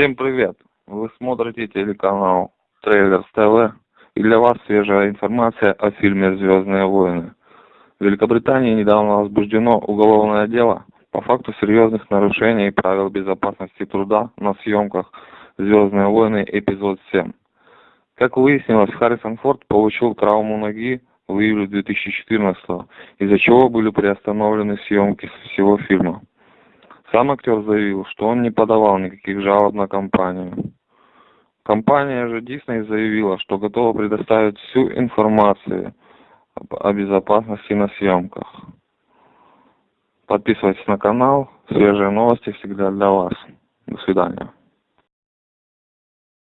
Всем привет! Вы смотрите телеканал Трейлерс ТВ и для вас свежая информация о фильме «Звездные войны». В Великобритании недавно возбуждено уголовное дело по факту серьезных нарушений правил безопасности труда на съемках «Звездные войны. Эпизод 7». Как выяснилось, Харрисон Форд получил травму ноги в июле 2014 из-за чего были приостановлены съемки всего фильма. Сам актер заявил, что он не подавал никаких жалоб на компанию. Компания же Disney заявила, что готова предоставить всю информацию о безопасности на съемках. Подписывайтесь на канал, свежие новости всегда для вас. До свидания.